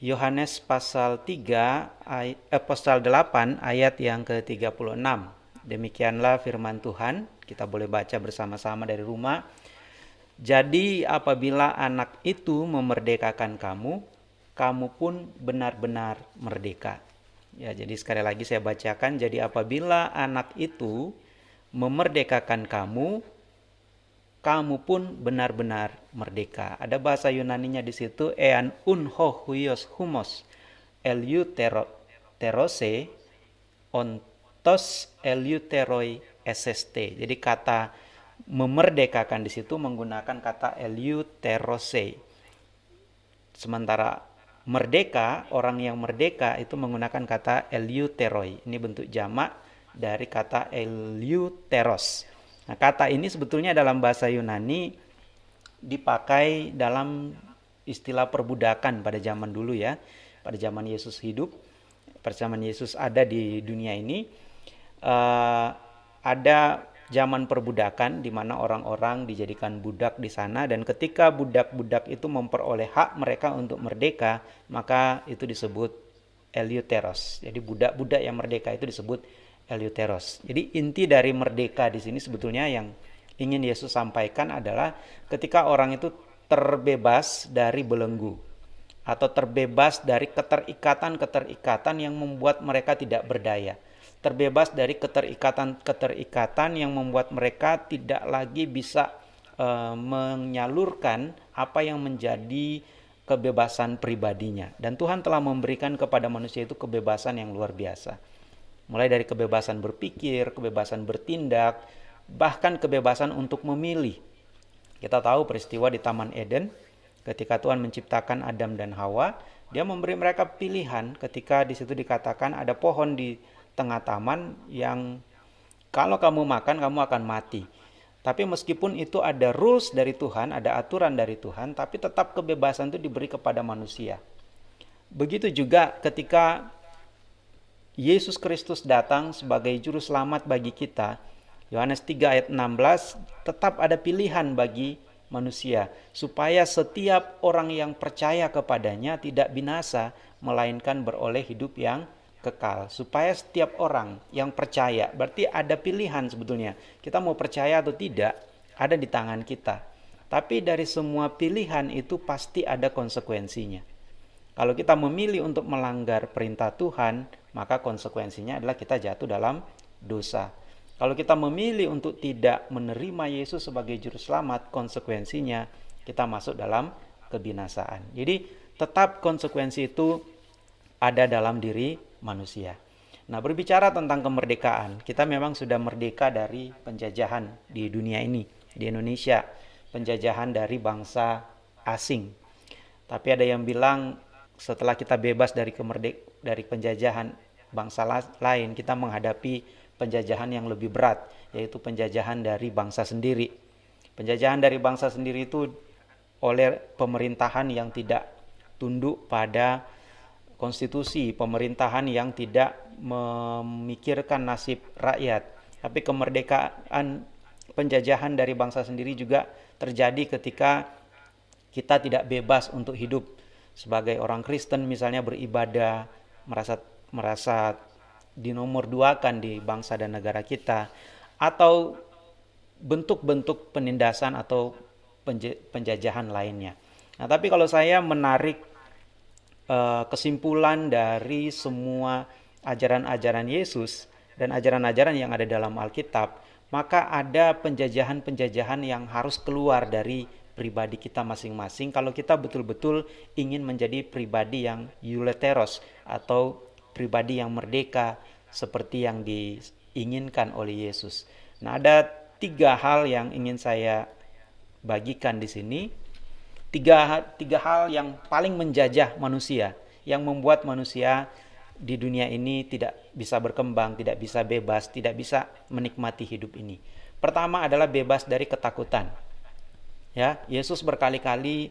Yohanes pasal 3 ay- eh, pasal 8 ayat yang ke-36. Demikianlah firman Tuhan, kita boleh baca bersama-sama dari rumah. Jadi apabila anak itu memerdekakan kamu, kamu pun benar-benar merdeka. Ya, jadi sekali lagi saya bacakan, jadi apabila anak itu memerdekakan kamu, kamu pun benar-benar merdeka. Ada bahasa Yunaninya di situ ean unho huios humos eleuterose ontos eleuteroi sst. Jadi kata memerdekakan di situ menggunakan kata eleuterose. Sementara merdeka, orang yang merdeka itu menggunakan kata eleuteroi. Ini bentuk jamak dari kata eleuteros. Nah, kata ini sebetulnya dalam bahasa Yunani dipakai dalam istilah perbudakan pada zaman dulu ya. Pada zaman Yesus hidup, pada zaman Yesus ada di dunia ini, uh, ada zaman perbudakan di mana orang-orang dijadikan budak di sana dan ketika budak-budak itu memperoleh hak mereka untuk merdeka, maka itu disebut eleuteros. Jadi budak-budak yang merdeka itu disebut Eleuteros. Jadi inti dari merdeka di sini sebetulnya yang ingin Yesus sampaikan adalah ketika orang itu terbebas dari belenggu atau terbebas dari keterikatan-keterikatan yang membuat mereka tidak berdaya. Terbebas dari keterikatan-keterikatan yang membuat mereka tidak lagi bisa e, menyalurkan apa yang menjadi kebebasan pribadinya. Dan Tuhan telah memberikan kepada manusia itu kebebasan yang luar biasa mulai dari kebebasan berpikir, kebebasan bertindak, bahkan kebebasan untuk memilih. Kita tahu peristiwa di Taman Eden ketika Tuhan menciptakan Adam dan Hawa, dia memberi mereka pilihan ketika di situ dikatakan ada pohon di tengah taman yang kalau kamu makan kamu akan mati. Tapi meskipun itu ada rules dari Tuhan, ada aturan dari Tuhan, tapi tetap kebebasan itu diberi kepada manusia. Begitu juga ketika Yesus Kristus datang sebagai juru selamat bagi kita. Yohanes 3 ayat 16 tetap ada pilihan bagi manusia supaya setiap orang yang percaya kepadanya tidak binasa melainkan beroleh hidup yang kekal. Supaya setiap orang yang percaya berarti ada pilihan sebetulnya. Kita mau percaya atau tidak ada di tangan kita. Tapi dari semua pilihan itu pasti ada konsekuensinya. Kalau kita memilih untuk melanggar perintah Tuhan maka konsekuensinya adalah kita jatuh dalam dosa. Kalau kita memilih untuk tidak menerima Yesus sebagai juru selamat, konsekuensinya kita masuk dalam kebinasaan. Jadi tetap konsekuensi itu ada dalam diri manusia. Nah, berbicara tentang kemerdekaan, kita memang sudah merdeka dari penjajahan di dunia ini, di Indonesia, penjajahan dari bangsa asing. Tapi ada yang bilang setelah kita bebas dari kemerdek dari penjajahan bangsa lain, kita menghadapi penjajahan yang lebih berat, yaitu penjajahan dari bangsa sendiri. Penjajahan dari bangsa sendiri itu oleh pemerintahan yang tidak tunduk pada konstitusi, pemerintahan yang tidak memikirkan nasib rakyat. Tapi kemerdekaan penjajahan dari bangsa sendiri juga terjadi ketika kita tidak bebas untuk hidup sebagai orang Kristen misalnya beribadah merasa merasa dinomor duakan di bangsa dan negara kita atau bentuk-bentuk penindasan atau penjajahan lainnya. Nah, tapi kalau saya menarik uh, kesimpulan dari semua ajaran-ajaran Yesus dan ajaran-ajaran yang ada dalam Alkitab, maka ada penjajahan-penjajahan yang harus keluar dari pribadi kita masing-masing kalau kita betul-betul ingin menjadi pribadi yang euleteros atau pribadi yang merdeka seperti yang diinginkan oleh Yesus. Nah, ada tiga hal yang ingin saya bagikan di sini. Tiga, tiga hal yang paling menjajah manusia, yang membuat manusia di dunia ini tidak bisa berkembang, tidak bisa bebas, tidak bisa menikmati hidup ini. Pertama adalah bebas dari ketakutan. Ya, Yesus berkali-kali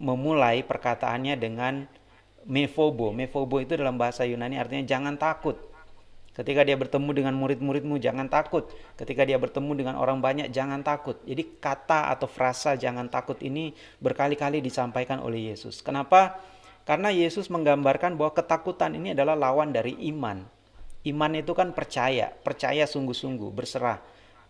memulai perkataannya dengan mefobo. Mefobo itu dalam bahasa Yunani artinya jangan takut. Ketika dia bertemu dengan murid-muridmu jangan takut. Ketika dia bertemu dengan orang banyak jangan takut. Jadi kata atau frasa jangan takut ini berkali-kali disampaikan oleh Yesus. Kenapa? Karena Yesus menggambarkan bahwa ketakutan ini adalah lawan dari iman. Iman itu kan percaya, percaya sungguh-sungguh, berserah,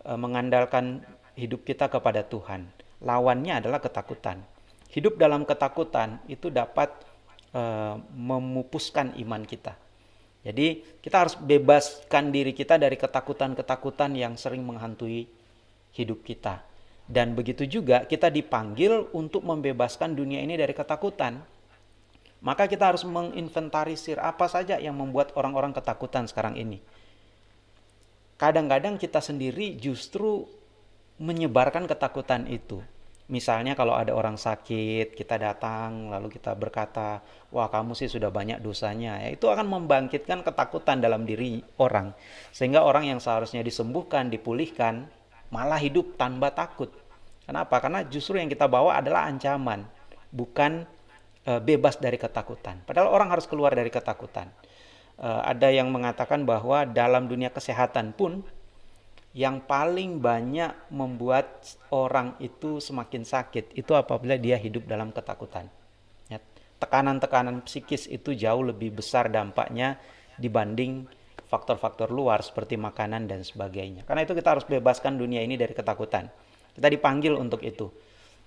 e, mengandalkan hidup kita kepada Tuhan. Lawannya adalah ketakutan. Hidup dalam ketakutan itu dapat e, memupuskan iman kita. Jadi kita harus bebaskan diri kita dari ketakutan-ketakutan yang sering menghantui hidup kita. Dan begitu juga kita dipanggil untuk membebaskan dunia ini dari ketakutan. Maka kita harus menginventarisir apa saja yang membuat orang-orang ketakutan sekarang ini. Kadang-kadang kita sendiri justru menyebarkan ketakutan itu. Misalnya kalau ada orang sakit, kita datang lalu kita berkata, "Wah, kamu sih sudah banyak dosanya." Ya, itu akan membangkitkan ketakutan dalam diri orang. Sehingga orang yang seharusnya disembuhkan, dipulihkan, malah hidup tanpa takut. Kenapa? Karena justru yang kita bawa adalah ancaman, bukan e, bebas dari ketakutan. Padahal orang harus keluar dari ketakutan. E, ada yang mengatakan bahwa dalam dunia kesehatan pun yang paling banyak membuat orang itu semakin sakit itu apabila dia hidup dalam ketakutan. Ya, tekanan-tekanan psikis itu jauh lebih besar dampaknya dibanding faktor-faktor luar seperti makanan dan sebagainya. Karena itu kita harus bebaskan dunia ini dari ketakutan. Kita dipanggil untuk itu.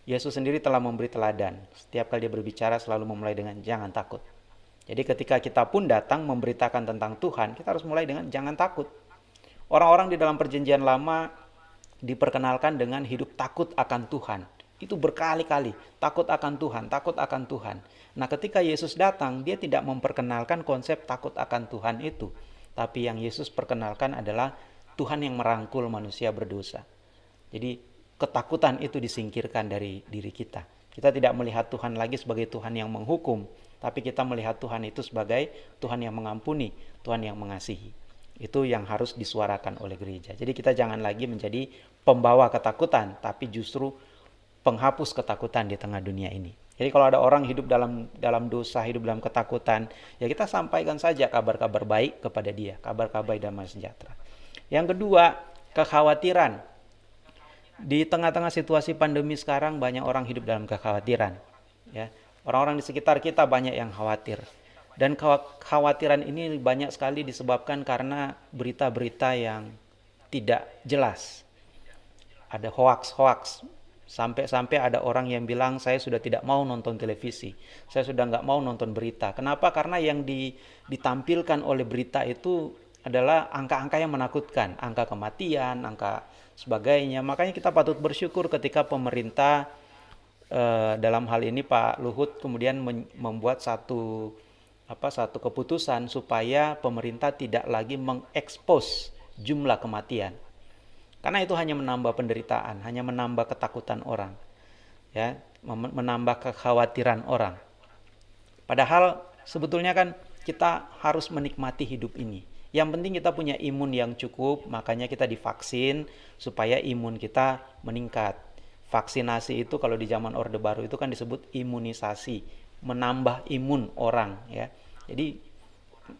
Yesus sendiri telah memberi teladan. Setiap kali dia berbicara selalu memulai dengan jangan takut. Jadi ketika kita pun datang memberitakan tentang Tuhan, kita harus mulai dengan jangan takut. Orang-orang di dalam perjanjian lama diperkenalkan dengan hidup takut akan Tuhan. Itu berkali-kali, takut akan Tuhan, takut akan Tuhan. Nah ketika Yesus datang, dia tidak memperkenalkan konsep takut akan Tuhan itu. Tapi yang Yesus perkenalkan adalah Tuhan yang merangkul manusia berdosa. Jadi ketakutan itu disingkirkan dari diri kita. Kita tidak melihat Tuhan lagi sebagai Tuhan yang menghukum, tapi kita melihat Tuhan itu sebagai Tuhan yang mengampuni, Tuhan yang mengasihi. Itu yang harus disuarakan oleh gereja. Jadi kita jangan lagi menjadi pembawa ketakutan, tapi justru penghapus ketakutan di tengah dunia ini. Jadi kalau ada orang hidup dalam dalam dosa, hidup dalam ketakutan, ya kita sampaikan saja kabar-kabar baik kepada dia, kabar-kabar damai sejahtera. Yang kedua, kekhawatiran di tengah-tengah situasi pandemi sekarang banyak orang hidup dalam kekhawatiran ya orang-orang di sekitar kita banyak yang khawatir dan kekhawatiran ini banyak sekali disebabkan karena berita-berita yang tidak jelas. Ada hoax-hoax sampai-sampai ada orang yang bilang saya sudah tidak mau nonton televisi. Saya sudah nggak mau nonton berita. Kenapa? Karena yang di, ditampilkan oleh berita itu adalah angka-angka yang menakutkan. Angka kematian angka sebagainya. Makanya kita patut bersyukur ketika pemerintah eh, dalam hal ini Pak Luhut kemudian membuat satu apa satu keputusan supaya pemerintah tidak lagi mengekspos jumlah kematian. Karena itu hanya menambah penderitaan, hanya menambah ketakutan orang. Ya, menambah kekhawatiran orang. Padahal sebetulnya kan kita harus menikmati hidup ini yang penting kita punya imun yang cukup, makanya kita divaksin supaya imun kita meningkat. Vaksinasi itu kalau di zaman Orde Baru itu kan disebut imunisasi, menambah imun orang ya. Jadi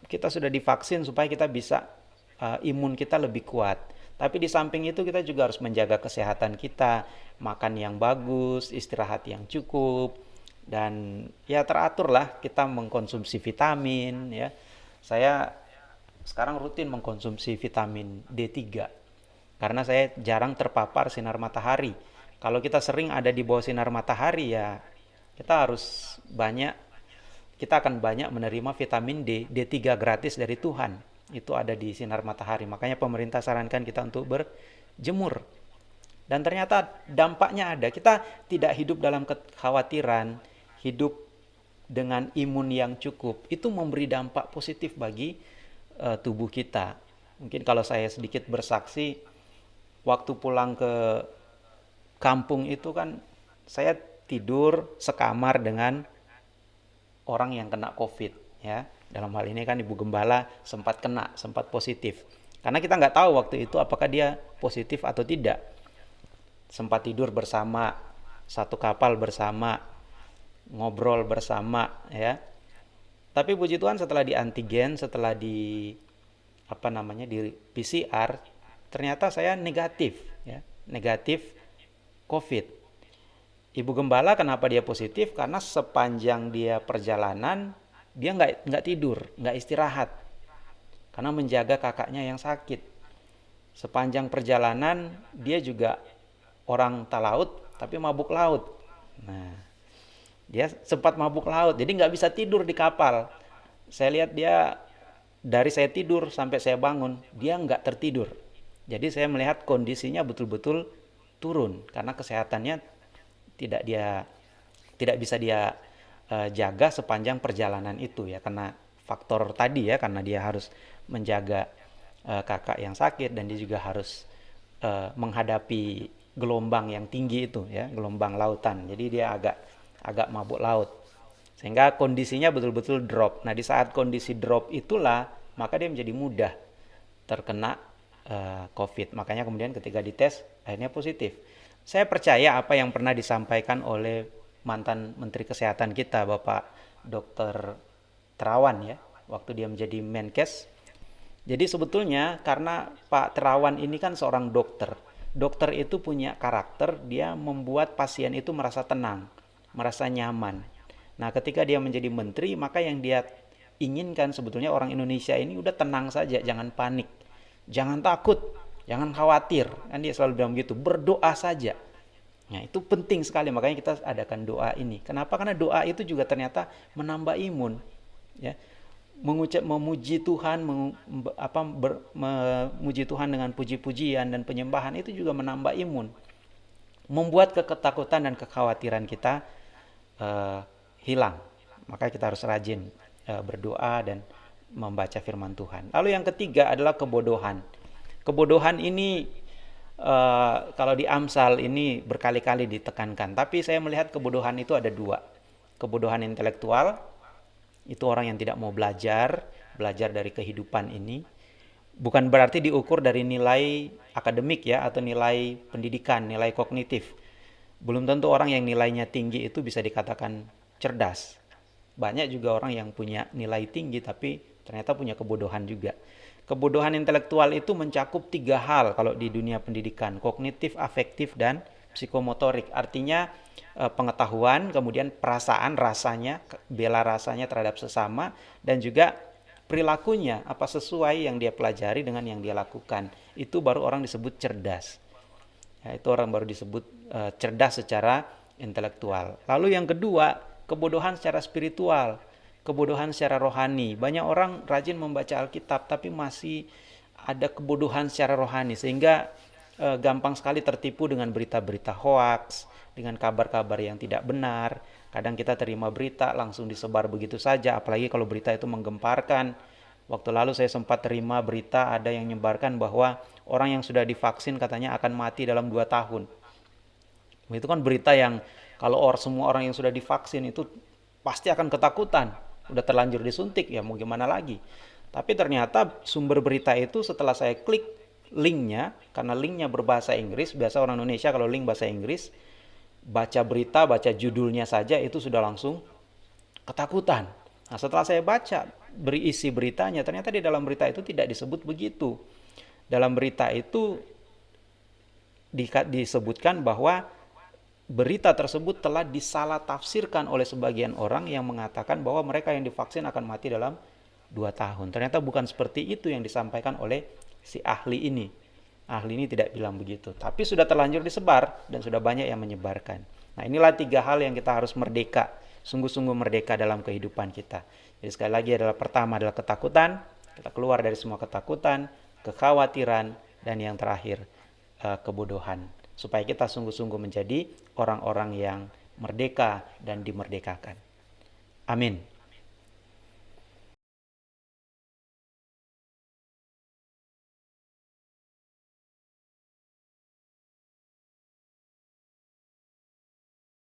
kita sudah divaksin supaya kita bisa uh, imun kita lebih kuat. Tapi di samping itu kita juga harus menjaga kesehatan kita, makan yang bagus, istirahat yang cukup, dan ya teratur lah kita mengkonsumsi vitamin ya. Saya sekarang rutin mengkonsumsi vitamin D3 karena saya jarang terpapar sinar matahari. Kalau kita sering ada di bawah sinar matahari ya kita harus banyak kita akan banyak menerima vitamin D, D3 gratis dari Tuhan. Itu ada di sinar matahari. Makanya pemerintah sarankan kita untuk berjemur. Dan ternyata dampaknya ada. Kita tidak hidup dalam kekhawatiran, hidup dengan imun yang cukup. Itu memberi dampak positif bagi uh, tubuh kita. Mungkin kalau saya sedikit bersaksi, waktu pulang ke kampung itu kan saya tidur sekamar dengan orang yang kena COVID ya. Dalam hal ini kan Ibu Gembala sempat kena, sempat positif. Karena kita nggak tahu waktu itu apakah dia positif atau tidak. Sempat tidur bersama, satu kapal bersama, ngobrol bersama ya tapi puji Tuhan setelah di antigen, setelah di apa namanya di PCR, ternyata saya negatif ya, negatif COVID. Ibu gembala kenapa dia positif? Karena sepanjang dia perjalanan dia nggak nggak tidur, nggak istirahat, karena menjaga kakaknya yang sakit. Sepanjang perjalanan dia juga orang talaut tapi mabuk laut. Nah, dia sempat mabuk laut, jadi nggak bisa tidur di kapal. Saya lihat dia dari saya tidur sampai saya bangun, dia nggak tertidur. Jadi saya melihat kondisinya betul-betul turun karena kesehatannya tidak dia tidak bisa dia uh, jaga sepanjang perjalanan itu ya. Karena faktor tadi ya karena dia harus menjaga uh, kakak yang sakit dan dia juga harus uh, menghadapi gelombang yang tinggi itu ya gelombang lautan. Jadi dia agak agak mabuk laut. Sehingga kondisinya betul-betul drop. Nah di saat kondisi drop itulah maka dia menjadi mudah terkena uh, COVID. Makanya kemudian ketika dites akhirnya positif saya percaya apa yang pernah disampaikan oleh mantan Menteri Kesehatan kita, Bapak Dr. Terawan ya, waktu dia menjadi Menkes. Jadi sebetulnya karena Pak Terawan ini kan seorang dokter. Dokter itu punya karakter, dia membuat pasien itu merasa tenang, merasa nyaman. Nah, ketika dia menjadi menteri, maka yang dia inginkan sebetulnya orang Indonesia ini udah tenang saja, jangan panik. Jangan takut, Jangan khawatir, kan dia selalu bilang begitu, berdoa saja. Nah, itu penting sekali makanya kita adakan doa ini. Kenapa? Karena doa itu juga ternyata menambah imun, ya. Mengucap memuji Tuhan, meng, apa ber, memuji Tuhan dengan puji-pujian dan penyembahan itu juga menambah imun. Membuat keketakutan dan kekhawatiran kita uh, hilang. Maka kita harus rajin uh, berdoa dan membaca firman Tuhan. Lalu yang ketiga adalah kebodohan. Kebodohan ini uh, kalau di Amsal ini berkali-kali ditekankan, tapi saya melihat kebodohan itu ada dua. Kebodohan intelektual itu orang yang tidak mau belajar, belajar dari kehidupan ini. Bukan berarti diukur dari nilai akademik ya atau nilai pendidikan, nilai kognitif. Belum tentu orang yang nilainya tinggi itu bisa dikatakan cerdas. Banyak juga orang yang punya nilai tinggi tapi ternyata punya kebodohan juga. Kebodohan intelektual itu mencakup tiga hal kalau di dunia pendidikan, kognitif, afektif, dan psikomotorik. Artinya eh, pengetahuan, kemudian perasaan, rasanya, bela rasanya terhadap sesama, dan juga perilakunya, apa sesuai yang dia pelajari dengan yang dia lakukan. Itu baru orang disebut cerdas. Ya, itu orang baru disebut uh, cerdas secara intelektual. Lalu yang kedua, kebodohan secara spiritual kebodohan secara rohani. Banyak orang rajin membaca Alkitab tapi masih ada kebodohan secara rohani sehingga e, gampang sekali tertipu dengan berita-berita hoax, dengan kabar-kabar yang tidak benar. Kadang kita terima berita langsung disebar begitu saja, apalagi kalau berita itu menggemparkan. Waktu lalu saya sempat terima berita ada yang menyebarkan bahwa orang yang sudah divaksin katanya akan mati dalam dua tahun. Itu kan berita yang kalau semua orang yang sudah divaksin itu pasti akan ketakutan udah terlanjur disuntik ya mau gimana lagi. Tapi ternyata sumber berita itu setelah saya klik linknya karena linknya berbahasa Inggris biasa orang Indonesia kalau link bahasa Inggris baca berita baca judulnya saja itu sudah langsung ketakutan. Nah setelah saya baca berisi beritanya ternyata di dalam berita itu tidak disebut begitu. Dalam berita itu disebutkan bahwa berita tersebut telah disalah tafsirkan oleh sebagian orang yang mengatakan bahwa mereka yang divaksin akan mati dalam dua tahun. Ternyata bukan seperti itu yang disampaikan oleh si ahli ini. Ahli ini tidak bilang begitu, tapi sudah terlanjur disebar dan sudah banyak yang menyebarkan. Nah inilah tiga hal yang kita harus merdeka, sungguh-sungguh merdeka dalam kehidupan kita. Jadi sekali lagi adalah pertama adalah ketakutan, kita keluar dari semua ketakutan, kekhawatiran, dan yang terakhir eh, kebodohan supaya kita sungguh-sungguh menjadi orang-orang yang merdeka dan dimerdekakan. Amin.